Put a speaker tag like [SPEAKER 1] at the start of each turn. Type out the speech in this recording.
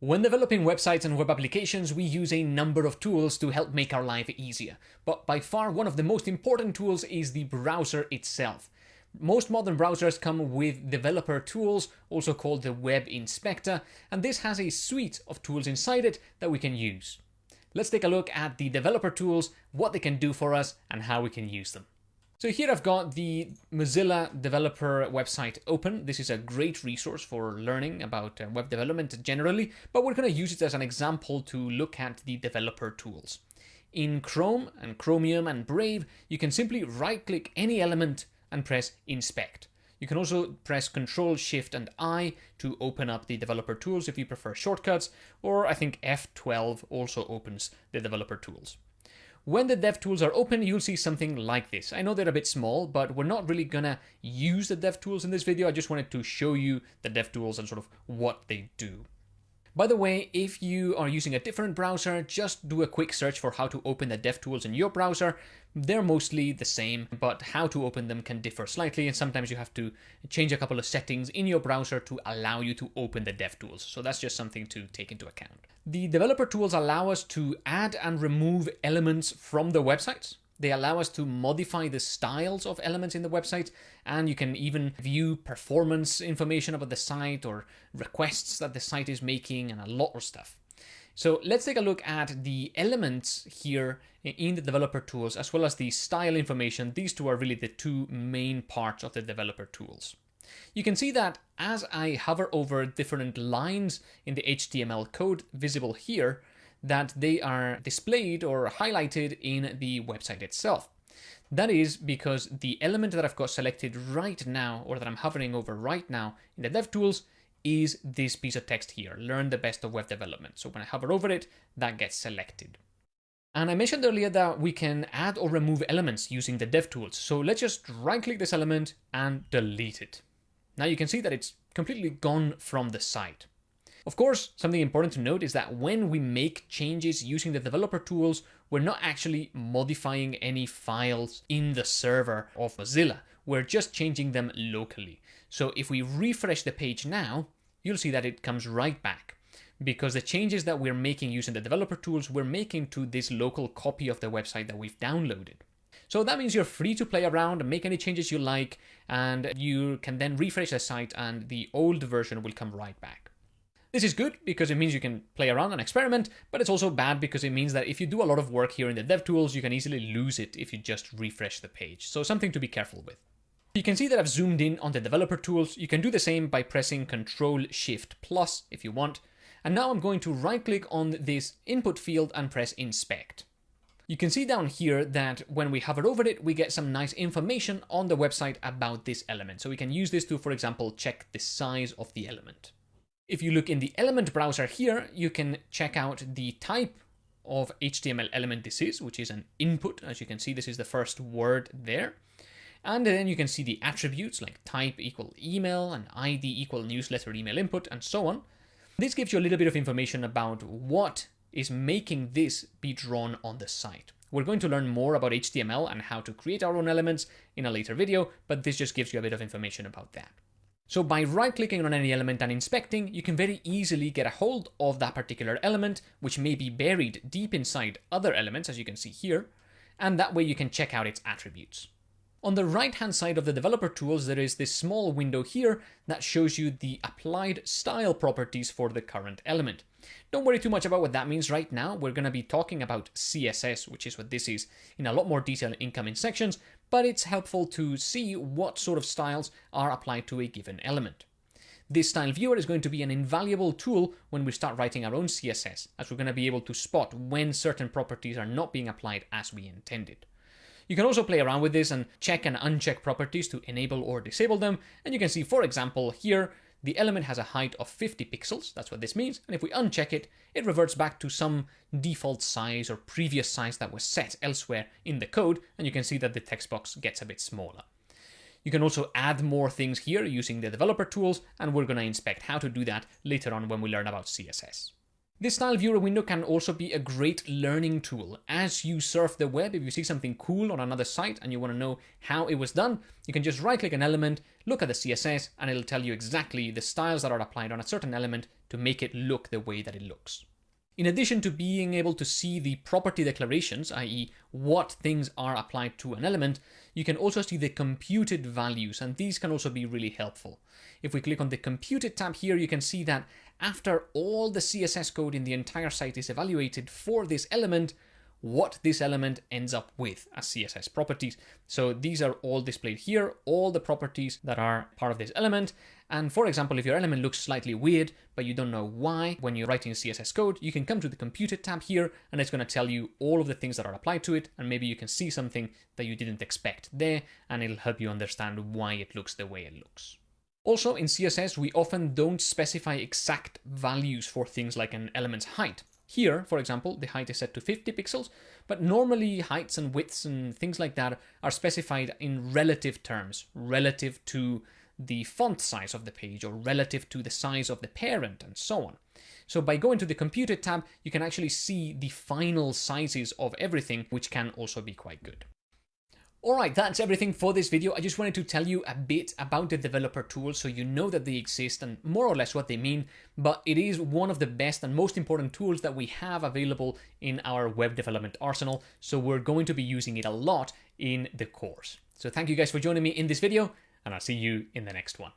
[SPEAKER 1] When developing websites and web applications, we use a number of tools to help make our life easier. But by far, one of the most important tools is the browser itself. Most modern browsers come with developer tools, also called the Web Inspector, and this has a suite of tools inside it that we can use. Let's take a look at the developer tools, what they can do for us, and how we can use them. So here I've got the Mozilla developer website open. This is a great resource for learning about uh, web development generally, but we're going to use it as an example to look at the developer tools. In Chrome and Chromium and Brave, you can simply right click any element and press inspect. You can also press Control Shift and I to open up the developer tools if you prefer shortcuts, or I think F12 also opens the developer tools. When the DevTools are open, you'll see something like this. I know they're a bit small, but we're not really gonna use the DevTools in this video. I just wanted to show you the DevTools and sort of what they do. By the way, if you are using a different browser, just do a quick search for how to open the DevTools in your browser. They're mostly the same, but how to open them can differ slightly, and sometimes you have to change a couple of settings in your browser to allow you to open the DevTools. So that's just something to take into account. The developer tools allow us to add and remove elements from the websites. They allow us to modify the styles of elements in the website, and you can even view performance information about the site or requests that the site is making and a lot of stuff. So let's take a look at the elements here in the developer tools as well as the style information. These two are really the two main parts of the developer tools. You can see that as I hover over different lines in the HTML code visible here, that they are displayed or highlighted in the website itself. That is because the element that I've got selected right now, or that I'm hovering over right now in the DevTools, is this piece of text here, learn the best of web development. So when I hover over it, that gets selected. And I mentioned earlier that we can add or remove elements using the DevTools. So let's just right click this element and delete it. Now you can see that it's completely gone from the site. Of course, something important to note is that when we make changes using the developer tools, we're not actually modifying any files in the server of Mozilla. We're just changing them locally. So if we refresh the page now, you'll see that it comes right back because the changes that we're making using the developer tools, we're making to this local copy of the website that we've downloaded. So that means you're free to play around, and make any changes you like, and you can then refresh the site and the old version will come right back. This is good because it means you can play around and experiment, but it's also bad because it means that if you do a lot of work here in the DevTools, you can easily lose it if you just refresh the page. So something to be careful with. You can see that I've zoomed in on the developer tools. You can do the same by pressing Control Shift plus if you want. And now I'm going to right click on this input field and press inspect. You can see down here that when we hover over it, we get some nice information on the website about this element. So we can use this to, for example, check the size of the element. If you look in the element browser here, you can check out the type of HTML element this is, which is an input. As you can see, this is the first word there. And then you can see the attributes like type equal email and ID equal newsletter email input and so on. This gives you a little bit of information about what is making this be drawn on the site. We're going to learn more about HTML and how to create our own elements in a later video, but this just gives you a bit of information about that. So by right-clicking on any element and inspecting, you can very easily get a hold of that particular element, which may be buried deep inside other elements, as you can see here, and that way you can check out its attributes. On the right-hand side of the developer tools, there is this small window here that shows you the applied style properties for the current element. Don't worry too much about what that means right now. We're going to be talking about CSS, which is what this is, in a lot more detail in incoming sections, but it's helpful to see what sort of styles are applied to a given element. This style viewer is going to be an invaluable tool when we start writing our own CSS, as we're going to be able to spot when certain properties are not being applied as we intended. You can also play around with this and check and uncheck properties to enable or disable them, and you can see, for example, here, the element has a height of 50 pixels, that's what this means, and if we uncheck it, it reverts back to some default size or previous size that was set elsewhere in the code, and you can see that the text box gets a bit smaller. You can also add more things here using the developer tools, and we're going to inspect how to do that later on when we learn about CSS. This style viewer window can also be a great learning tool. As you surf the web, if you see something cool on another site and you want to know how it was done, you can just right click an element, look at the CSS, and it'll tell you exactly the styles that are applied on a certain element to make it look the way that it looks. In addition to being able to see the property declarations, i.e. what things are applied to an element, you can also see the computed values, and these can also be really helpful. If we click on the computed tab here, you can see that after all the CSS code in the entire site is evaluated for this element, what this element ends up with as CSS properties. So these are all displayed here, all the properties that are part of this element. And for example, if your element looks slightly weird, but you don't know why, when you're writing CSS code, you can come to the computed tab here, and it's going to tell you all of the things that are applied to it, and maybe you can see something that you didn't expect there, and it'll help you understand why it looks the way it looks. Also, in CSS, we often don't specify exact values for things like an element's height. Here, for example, the height is set to 50 pixels, but normally heights and widths and things like that are specified in relative terms, relative to the font size of the page or relative to the size of the parent and so on. So by going to the computed tab, you can actually see the final sizes of everything, which can also be quite good. Alright, that's everything for this video. I just wanted to tell you a bit about the developer tools so you know that they exist and more or less what they mean, but it is one of the best and most important tools that we have available in our web development arsenal, so we're going to be using it a lot in the course. So thank you guys for joining me in this video, and I'll see you in the next one.